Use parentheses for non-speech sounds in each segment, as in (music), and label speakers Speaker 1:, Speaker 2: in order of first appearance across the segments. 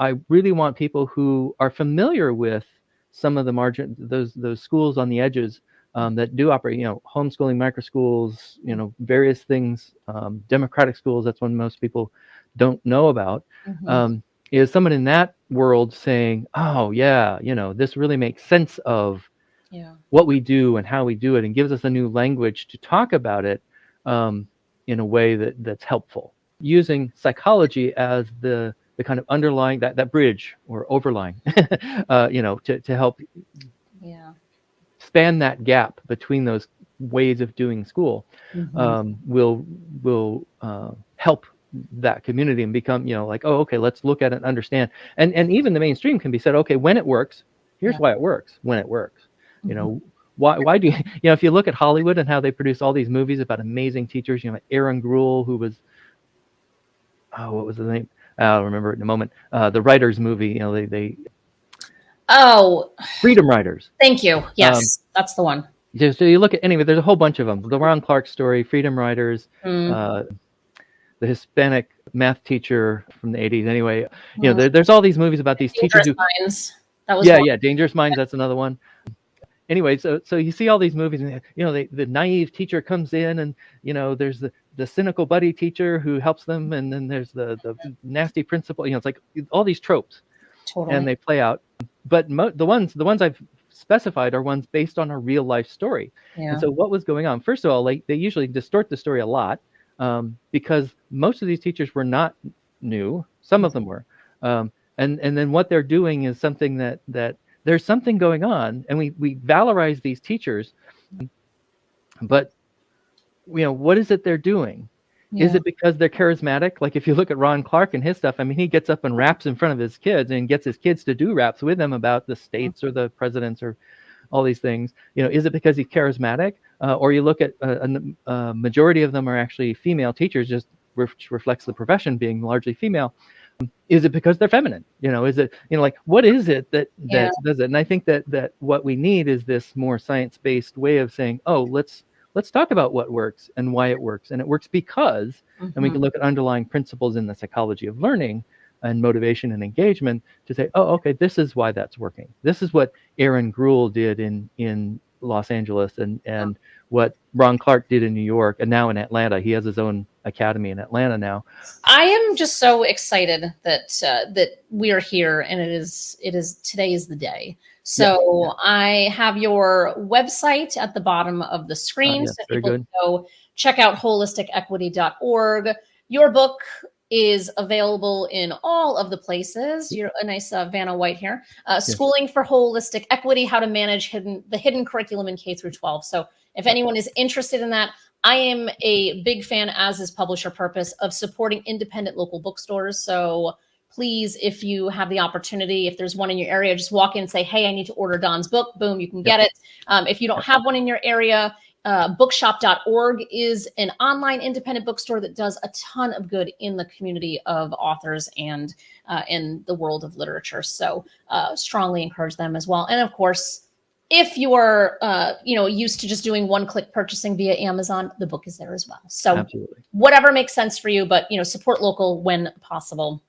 Speaker 1: I really want people who are familiar with some of the margin, those those schools on the edges um, that do operate, you know, homeschooling, micro schools, you know, various things, um, democratic schools. That's one most people don't know about. Mm-hmm. Um, is someone in that world saying, "Oh yeah, you know, this really makes sense of yeah. what we do and how we do it, and gives us a new language to talk about it um, in a way that that's helpful." Using psychology as the the kind of underlying that that bridge or overlying, (laughs) uh, you know, to to help
Speaker 2: yeah.
Speaker 1: span that gap between those ways of doing school mm-hmm. um, will will uh, help that community and become you know like oh okay let's look at it and understand and and even the mainstream can be said okay when it works here's yeah. why it works when it works mm-hmm. you know why why do you, (laughs) you know if you look at Hollywood and how they produce all these movies about amazing teachers you know Erin Gruwell who was oh what was the name I'll remember it in a moment uh, the writers movie you know they they
Speaker 2: oh
Speaker 1: Freedom Writers
Speaker 2: thank you yes um, that's the one
Speaker 1: so you look at anyway there's a whole bunch of them the Ron Clark story Freedom Writers mm. uh, the Hispanic math teacher from the 80s. Anyway, you know, there, there's all these movies about these
Speaker 2: Dangerous
Speaker 1: teachers.
Speaker 2: Who, Minds. That was
Speaker 1: yeah, yeah, Dangerous Minds. That's another one. Anyway, so so you see all these movies, and you know, the, the naive teacher comes in, and you know, there's the the cynical buddy teacher who helps them, and then there's the the nasty principal. You know, it's like all these tropes,
Speaker 2: totally.
Speaker 1: and they play out. But mo- the ones the ones I've specified are ones based on a real life story. Yeah. And so what was going on? First of all, like they usually distort the story a lot um, because most of these teachers were not new. Some of them were, um, and and then what they're doing is something that that there's something going on, and we we valorize these teachers, but you know what is it they're doing? Yeah. Is it because they're charismatic? Like if you look at Ron Clark and his stuff, I mean, he gets up and raps in front of his kids and gets his kids to do raps with him about the states or the presidents or all these things. You know, is it because he's charismatic? Uh, or you look at uh, a, a, majority of them are actually female teachers, just which reflects the profession being largely female. Is it because they're feminine? You know, is it you know like what is it that that yeah. does it? And I think that that what we need is this more science-based way of saying, oh, let's let's talk about what works and why it works, and it works because, mm-hmm. and we can mm-hmm. look at underlying principles in the psychology of learning and motivation and engagement to say, oh, okay, this is why that's working. This is what Erin Gruwell did in in Los Angeles and and what Ron Clark did in New York and now in Atlanta. He has his own academy in Atlanta now.
Speaker 2: I am just so excited that uh, that we are here and it is it is today is the day. So yeah. I have your website at the bottom of the screen.
Speaker 1: Uh,
Speaker 2: so people good. go check out holisticequity.org. Your book is available in all of the places. You're a nice uh, Vanna White here. Uh, yes. Schooling for Holistic Equity: How to Manage Hidden the Hidden Curriculum in K through 12. So if anyone is interested in that, I am a big fan, as is Publish Your Purpose, of supporting independent local bookstores. So please, if you have the opportunity, if there's one in your area, just walk in and say, "Hey, I need to order Don's book." Boom, you can get it. Um, if you don't have one in your area, uh, bookshop.org is an online independent bookstore that does a ton of good in the community of authors and uh, in the world of literature. So uh, strongly encourage them as well. And of course, if you are uh, you know used to just doing one click purchasing via Amazon, the book is there as well. So
Speaker 1: Absolutely.
Speaker 2: whatever makes sense for you, but you know support local when possible.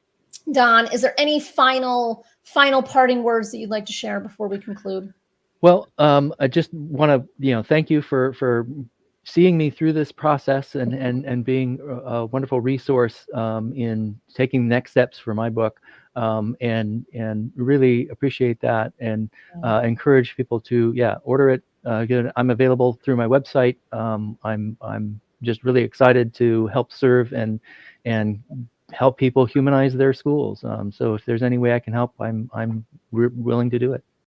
Speaker 2: Don, is there any final final parting words that you'd like to share before we conclude?
Speaker 1: Well, um, I just want to, you know, thank you for for seeing me through this process and and and being a wonderful resource um, in taking next steps for my book, um, and and really appreciate that and uh, encourage people to yeah order it. Uh, I'm available through my website. Um, I'm I'm just really excited to help serve and and help people humanize their schools. Um, so if there's any way I can help, I'm I'm willing to do it.